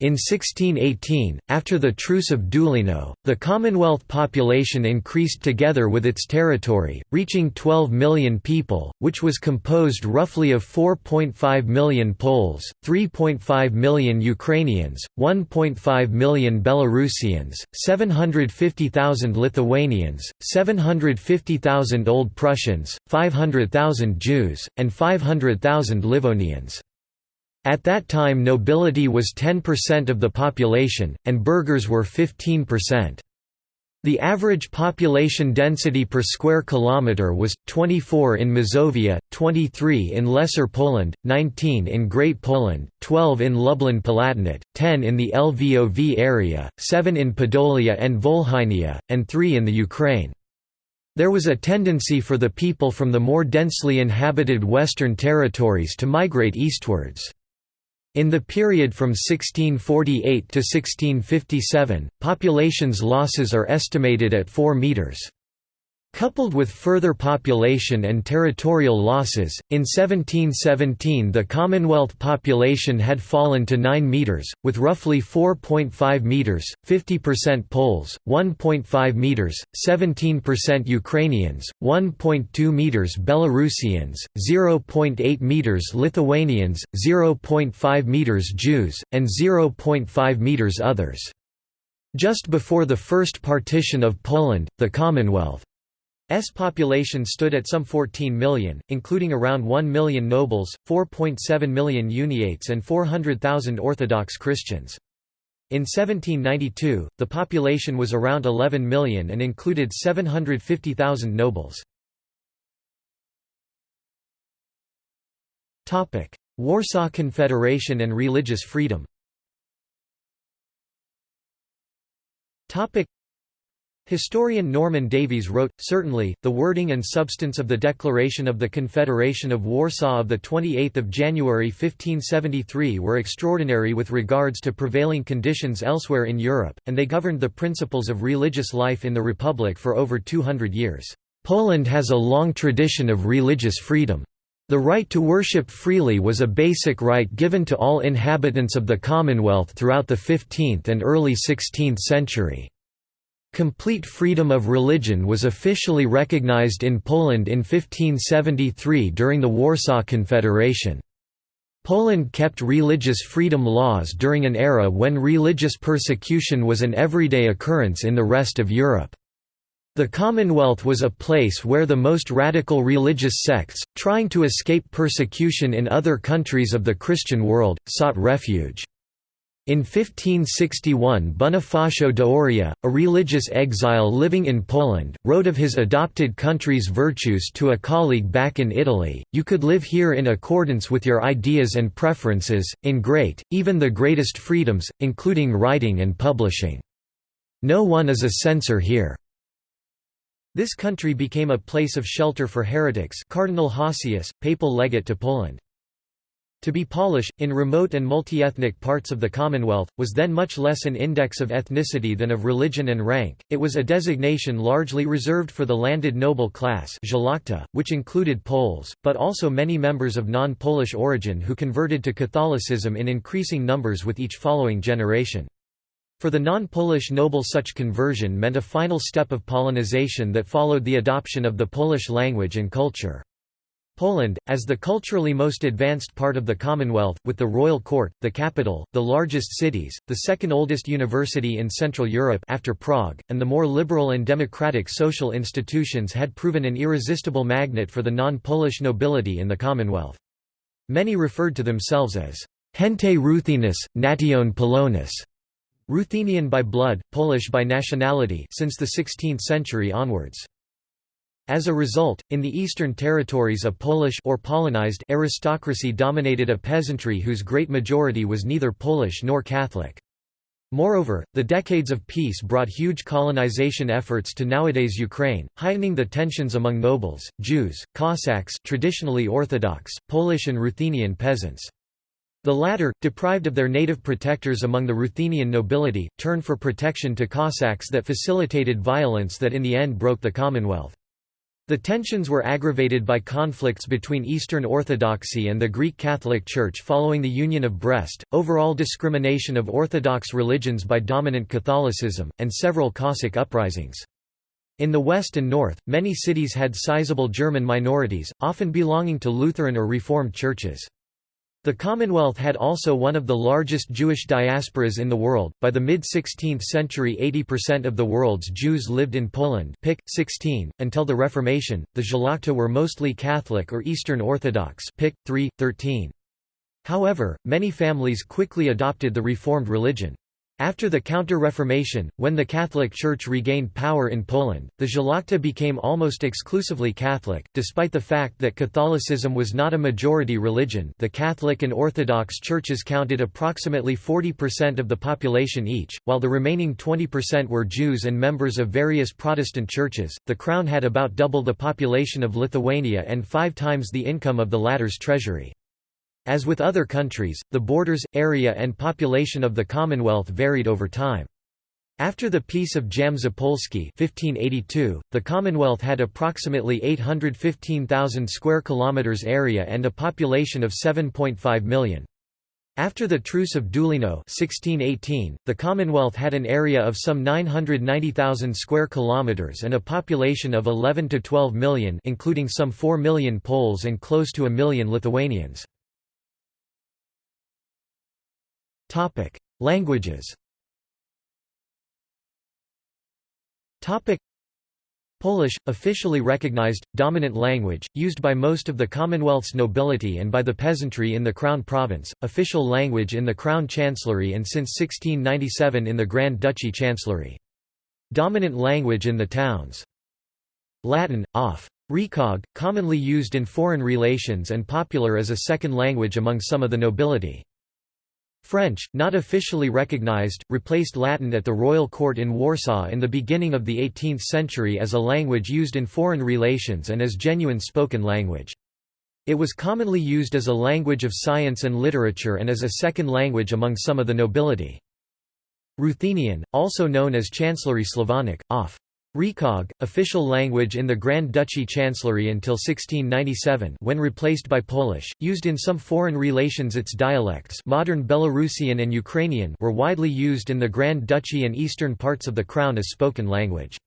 In 1618, after the Truce of Deulino, the Commonwealth population increased together with its territory, reaching 12 million people, which was composed roughly of 4.5 million Poles, 3.5 million Ukrainians, 1.5 million Belarusians, 750,000 Lithuanians, 750,000 Old Prussians, 500,000 Jews, and 500,000 Livonians. At that time nobility was 10% of the population, and burghers were 15%. The average population density per square kilometre was, 24 in Mazovia, 23 in Lesser Poland, 19 in Great Poland, 12 in Lublin Palatinate, 10 in the Lvov area, 7 in Podolia and Volhynia, and 3 in the Ukraine. There was a tendency for the people from the more densely inhabited western territories to migrate eastwards. In the period from 1648 to 1657, population's losses are estimated at 4 metres. Coupled with further population and territorial losses, in 1717 the Commonwealth population had fallen to 9 metres, with roughly 4.5 metres, 50% Poles, 1.5 metres, 17% Ukrainians, 1.2 metres Belarusians, 0.8 metres Lithuanians, 0.5 metres Jews, and 0.5 metres others. Just before the first partition of Poland, the Commonwealth S population stood at some 14 million, including around 1 million nobles, 4.7 million uniates and 400,000 Orthodox Christians. In 1792, the population was around 11 million and included 750,000 nobles. Warsaw Confederation and religious freedom Historian Norman Davies wrote, Certainly, the wording and substance of the Declaration of the Confederation of Warsaw of 28 January 1573 were extraordinary with regards to prevailing conditions elsewhere in Europe, and they governed the principles of religious life in the Republic for over 200 years. Poland has a long tradition of religious freedom. The right to worship freely was a basic right given to all inhabitants of the Commonwealth throughout the 15th and early 16th century. Complete freedom of religion was officially recognized in Poland in 1573 during the Warsaw Confederation. Poland kept religious freedom laws during an era when religious persecution was an everyday occurrence in the rest of Europe. The Commonwealth was a place where the most radical religious sects, trying to escape persecution in other countries of the Christian world, sought refuge. In 1561 Bonifacio d'Oria, a religious exile living in Poland, wrote of his adopted country's virtues to a colleague back in Italy, you could live here in accordance with your ideas and preferences, in great, even the greatest freedoms, including writing and publishing. No one is a censor here. This country became a place of shelter for heretics Cardinal Hosius, papal legate to Poland. To be Polish, in remote and multi-ethnic parts of the Commonwealth, was then much less an index of ethnicity than of religion and rank, it was a designation largely reserved for the landed noble class which included Poles, but also many members of non-Polish origin who converted to Catholicism in increasing numbers with each following generation. For the non-Polish noble such conversion meant a final step of Polonization that followed the adoption of the Polish language and culture. Poland, as the culturally most advanced part of the Commonwealth, with the royal court, the capital, the largest cities, the second oldest university in Central Europe after Prague, and the more liberal and democratic social institutions had proven an irresistible magnet for the non-Polish nobility in the Commonwealth. Many referred to themselves as gente Ruthenus, nation Polonus, Ruthenian by blood, Polish by nationality since the 16th century onwards. As a result, in the eastern territories a Polish or Polonized aristocracy dominated a peasantry whose great majority was neither Polish nor Catholic. Moreover, the decades of peace brought huge colonization efforts to nowadays Ukraine, heightening the tensions among nobles, Jews, Cossacks traditionally Orthodox, Polish and Ruthenian peasants. The latter, deprived of their native protectors among the Ruthenian nobility, turned for protection to Cossacks that facilitated violence that in the end broke the Commonwealth. The tensions were aggravated by conflicts between Eastern Orthodoxy and the Greek Catholic Church following the Union of Brest, overall discrimination of Orthodox religions by dominant Catholicism, and several Cossack uprisings. In the west and north, many cities had sizable German minorities, often belonging to Lutheran or Reformed churches. The Commonwealth had also one of the largest Jewish diasporas in the world. By the mid 16th century, 80% of the world's Jews lived in Poland. Pic. 16. Until the Reformation, the Szlachta were mostly Catholic or Eastern Orthodox. Pic. 3. 13. However, many families quickly adopted the Reformed religion. After the Counter-Reformation, when the Catholic Church regained power in Poland, the Szlachta became almost exclusively Catholic, despite the fact that Catholicism was not a majority religion the Catholic and Orthodox churches counted approximately 40% of the population each, while the remaining 20% were Jews and members of various Protestant churches. The Crown had about double the population of Lithuania and five times the income of the latter's treasury. As with other countries, the borders, area and population of the Commonwealth varied over time. After the Peace of Jam-Zapolsky 1582, the Commonwealth had approximately 815,000 square kilometers area and a population of 7.5 million. After the Truce of Deulino 1618, the Commonwealth had an area of some 990,000 square kilometers and a population of 11 to 12 million, including some 4 million Poles and close to a million Lithuanians. Languages. Topic: Polish, officially recognized, dominant language, used by most of the Commonwealth's nobility and by the peasantry in the Crown Province, official language in the Crown Chancellery and since 1697 in the Grand Duchy Chancellery. Dominant language in the towns. Latin, off. Recog, commonly used in foreign relations and popular as a second language among some of the nobility. French, not officially recognized, replaced Latin at the royal court in Warsaw in the beginning of the 18th century as a language used in foreign relations and as genuine spoken language. It was commonly used as a language of science and literature and as a second language among some of the nobility. Ruthenian, also known as Chancellery Slavonic, off. Recog, official language in the Grand Duchy Chancellery until 1697 when replaced by Polish, used in some foreign relations its dialects modern Belarusian and Ukrainian were widely used in the Grand Duchy and eastern parts of the Crown as spoken language.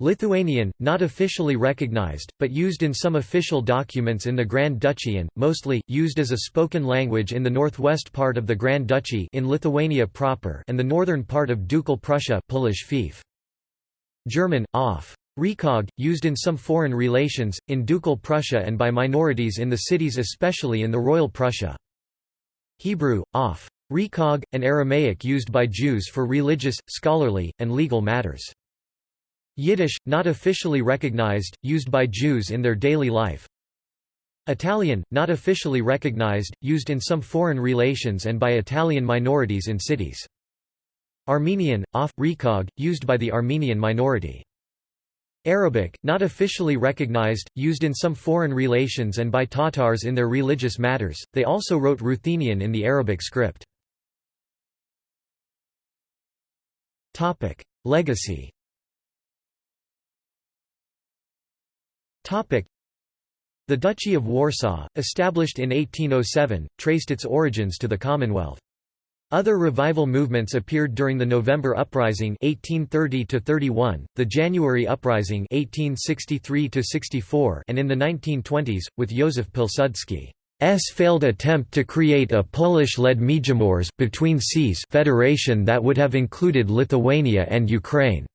Lithuanian, not officially recognized, but used in some official documents in the Grand Duchy and, mostly, used as a spoken language in the northwest part of the Grand Duchy in Lithuania proper and the northern part of Ducal Prussia Polish fief. German, off. Recog, used in some foreign relations, in Ducal Prussia and by minorities in the cities especially in the Royal Prussia. Hebrew, off. Recog, and Aramaic used by Jews for religious, scholarly, and legal matters. Yiddish, not officially recognized, used by Jews in their daily life. Italian, not officially recognized, used in some foreign relations and by Italian minorities in cities. Armenian, off, recog, used by the Armenian minority. Arabic, not officially recognized, used in some foreign relations and by Tatars in their religious matters, they also wrote Ruthenian in the Arabic script. Legacy The Duchy of Warsaw, established in 1807, traced its origins to the Commonwealth. Other revival movements appeared during the November Uprising 1830 the January Uprising 1863 and in the 1920s, with Józef Pilsudski's failed attempt to create a Polish-led Międzymorze between seas federation that would have included Lithuania and Ukraine.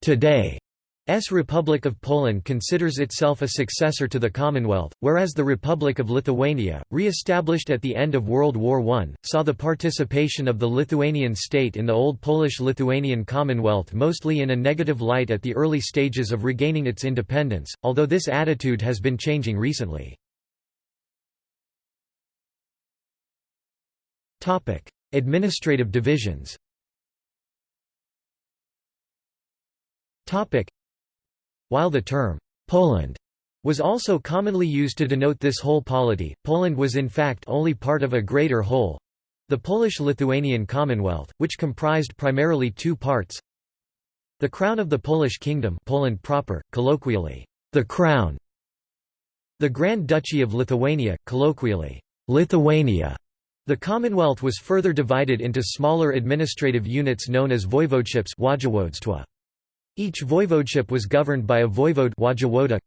Today, S. Republic of Poland considers itself a successor to the Commonwealth, whereas the Republic of Lithuania, re-established at the end of World War I, saw the participation of the Lithuanian state in the old Polish-Lithuanian Commonwealth mostly in a negative light at the early stages of regaining its independence, although this attitude has been changing recently. Administrative divisions while the term, Poland, was also commonly used to denote this whole polity, Poland was in fact only part of a greater whole the Polish-Lithuanian Commonwealth, which comprised primarily two parts. The Crown of the Polish Kingdom Poland proper, colloquially, the Crown the Grand Duchy of Lithuania, colloquially, Lithuania. The Commonwealth was further divided into smaller administrative units known as voivodeships each voivodeship was governed by a voivode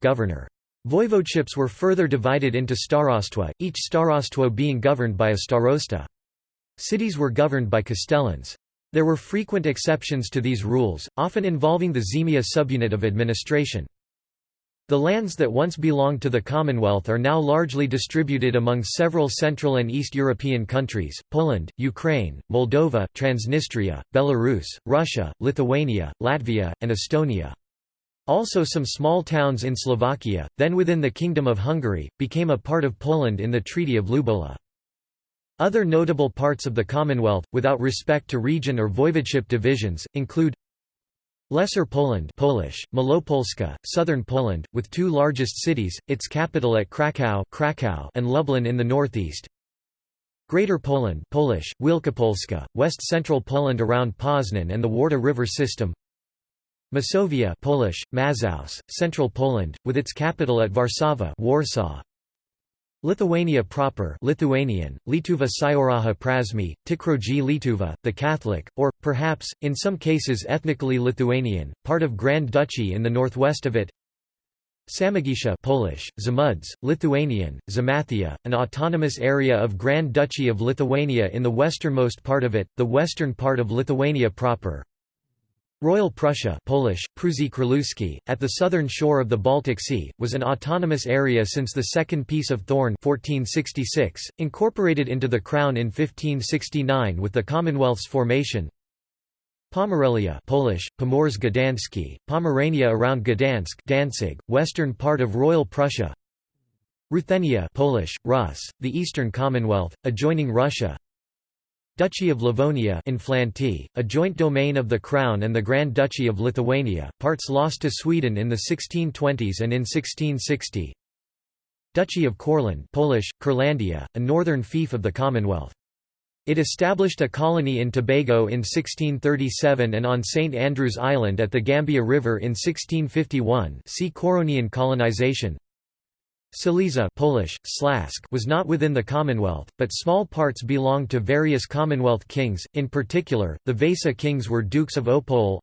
governor. Voivodeships were further divided into starostwa, each starostwo being governed by a starosta. Cities were governed by castellans. There were frequent exceptions to these rules, often involving the ziemia subunit of administration. The lands that once belonged to the Commonwealth are now largely distributed among several Central and East European countries, Poland, Ukraine, Moldova, Transnistria, Belarus, Russia, Lithuania, Latvia, and Estonia. Also some small towns in Slovakia, then within the Kingdom of Hungary, became a part of Poland in the Treaty of Lubowla. Other notable parts of the Commonwealth, without respect to region or voivodeship divisions, include Lesser Poland Polish, Malopolska, southern Poland, with two largest cities, its capital at Kraków, Kraków and Lublin in the northeast. Greater Poland Polish, Wielkopolska, west-central Poland around Poznan and the Warta River system. Masovia Polish, Mazows, central Poland, with its capital at Warszawa Warsaw. Lithuania proper Lithuanian, Lietuva Syoraha Prasmi, Tikroji Lietuva, the Catholic, or, perhaps, in some cases ethnically Lithuanian, part of Grand Duchy in the northwest of it. Samogitia Polish, Zamuds, Lithuanian, Zamathia, an autonomous area of Grand Duchy of Lithuania in the westernmost part of it, the western part of Lithuania proper Royal Prussia Polish, Prusy at the southern shore of the Baltic Sea, was an autonomous area since the Second Peace of Thorn 1466, incorporated into the Crown in 1569 with the Commonwealth's formation. Pomerelia Polish, Pomorze Gdańskie, Pomerania around Gdansk Danzig, western part of Royal Prussia Ruthenia Polish, Rus, the Eastern Commonwealth, adjoining Russia Duchy of Livonia Inflanty, a joint domain of the Crown and the Grand Duchy of Lithuania, parts lost to Sweden in the 1620s and in 1660 Duchy of Courland Polish, Kurlandia, a northern fief of the Commonwealth. It established a colony in Tobago in 1637 and on St Andrew's Island at the Gambia River in 1651 see Couronian colonization Silesia Polish, Slask was not within the Commonwealth, but small parts belonged to various Commonwealth kings, in particular, the Vasa kings were Dukes of Opole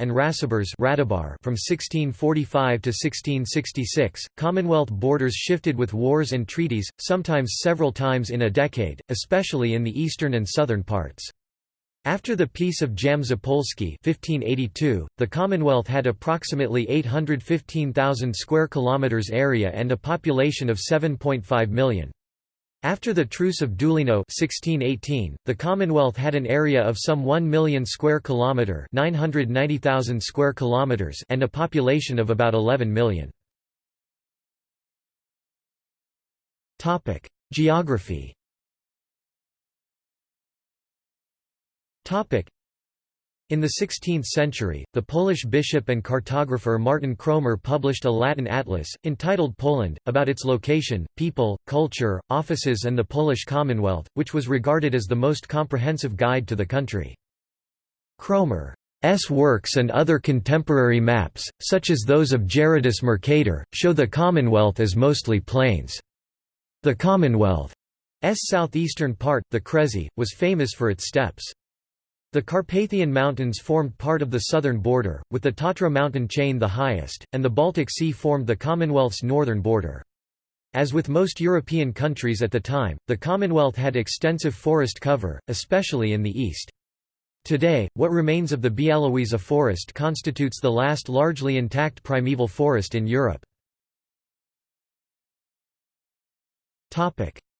and Racibórz from 1645 to 1666. Commonwealth borders shifted with wars and treaties, sometimes several times in a decade, especially in the eastern and southern parts. After the Peace of Jam-Zapolski 1582, the Commonwealth had approximately 815,000 square kilometers area and a population of 7.5 million. After the Truce of Deulino 1618, the Commonwealth had an area of some 1 million square kilometer, 990,000 square kilometers, and a population of about 11 million. Topic: Geography. In the 16th century, the Polish bishop and cartographer Martin Kromer published a Latin atlas, entitled Poland, about its location, people, culture, offices and the Polish Commonwealth, which was regarded as the most comprehensive guide to the country. Kromer's works and other contemporary maps, such as those of Gerardus Mercator, show the Commonwealth as mostly plains. The Commonwealth's southeastern part, the Kresy, was famous for its steppes. The Carpathian Mountains formed part of the southern border, with the Tatra mountain chain the highest, and the Baltic Sea formed the Commonwealth's northern border. As with most European countries at the time, the Commonwealth had extensive forest cover, especially in the east. Today, what remains of the Białowieża forest constitutes the last largely intact primeval forest in Europe.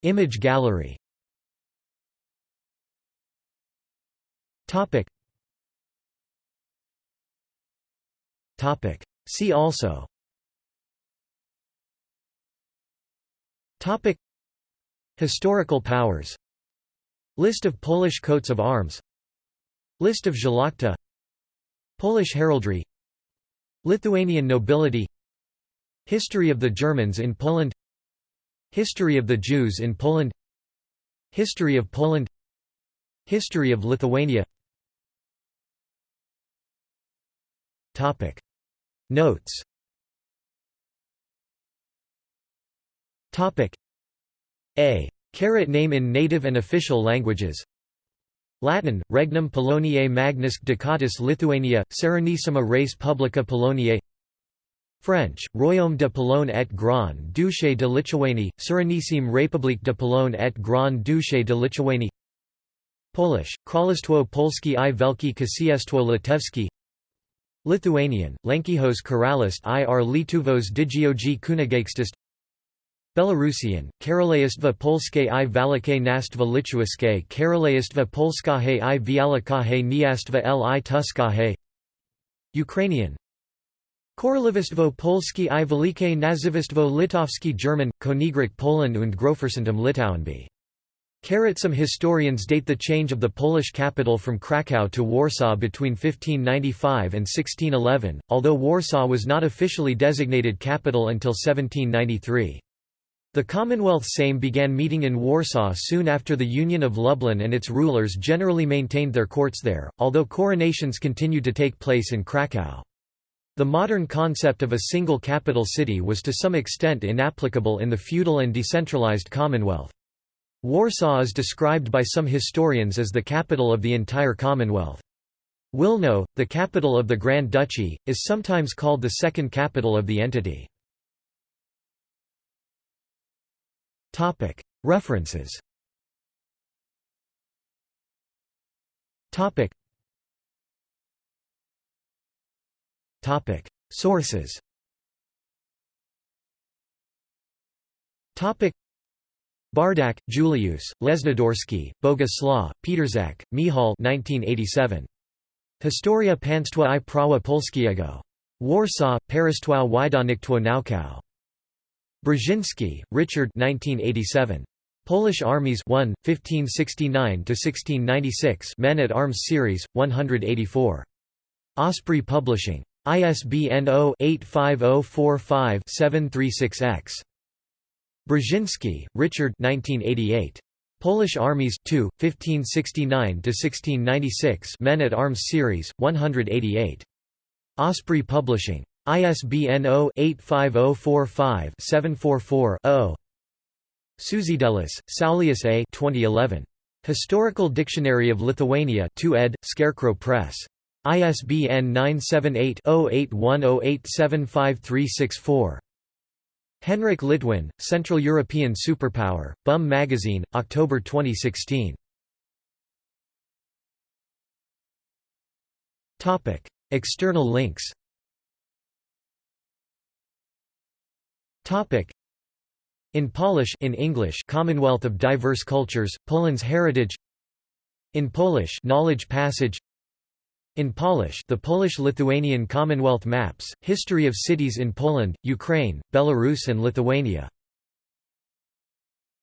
Image gallery Topic. Topic. See also. Topic. Historical powers. List of Polish coats of arms. List of Szlachta. Polish heraldry. Lithuanian nobility. History of the Germans in Poland. History of the Jews in Poland. History of Poland. History of Lithuania Topic. Notes. Topic. A. Carat name in native and official languages. Latin, Regnum Poloniae Magnus Ducatus Lithuania, Serenissima Res Publica Poloniae. French, Royaume de Pologne et Grand Duché de Lituanie, Serenissime République de Pologne et Grand Duché de Lituanie Polish, Królestwo Polskie i Wielkie Księstwo Litewskie Lithuanian, Lenkijos Karalystė ir Lietuvos Didžioji Kunigaikštystė Belarusian, Karalejstvo Polske i Valikai Nastva Lichuaske Karalejstvo Polskahe i Vialakahe Niastva li Tuskahe Ukrainian. Korolivistvo Polski i Velike Nazivistvo Litovski German, Konigrik Poland und Grofersentum Litauenby Some historians date the change of the Polish capital from Kraków to Warsaw between 1595 and 1611, although Warsaw was not officially designated capital until 1793. The Commonwealth Sejm began meeting in Warsaw soon after the Union of Lublin and its rulers generally maintained their courts there, although coronations continued to take place in Kraków. The modern concept of a single capital city was to some extent inapplicable in the feudal and decentralized Commonwealth. Warsaw is described by some historians as the capital of the entire Commonwealth. Wilno, the capital of the Grand Duchy, is sometimes called the second capital of the entity. References. Sources Bardach, Julius, Lesnodorsky, Boguslaw, Pietrzak, Michal 1987. Historia Państwa i Prawa Polskiego. Warsaw, Państwowe Wydawnictwo Naukowe. Brzezinski, Richard 1987. Polish Armies 1, 1569–1696 Men at Arms Series, 184. Osprey Publishing. ISBN 0-85045-736-X. Brzezinski, Richard 1988. Polish Armies 2, 1569–1696 Men at Arms Series, 188. Osprey Publishing. ISBN 0-85045-744-0. Sužiedėlis, Saulius A. 2011. Historical Dictionary of Lithuania 2 ed., Scarecrow Press. ISBN 978-0810875364. Henryk Litwin, Central European Superpower, Bum Magazine, October 2016. Topic: External links. Topic: In Polish in English Commonwealth of Diverse Cultures, Poland's Heritage. In Polish Knowledge Passage in Polish the Polish-Lithuanian Commonwealth Maps, History of Cities in Poland, Ukraine, Belarus and Lithuania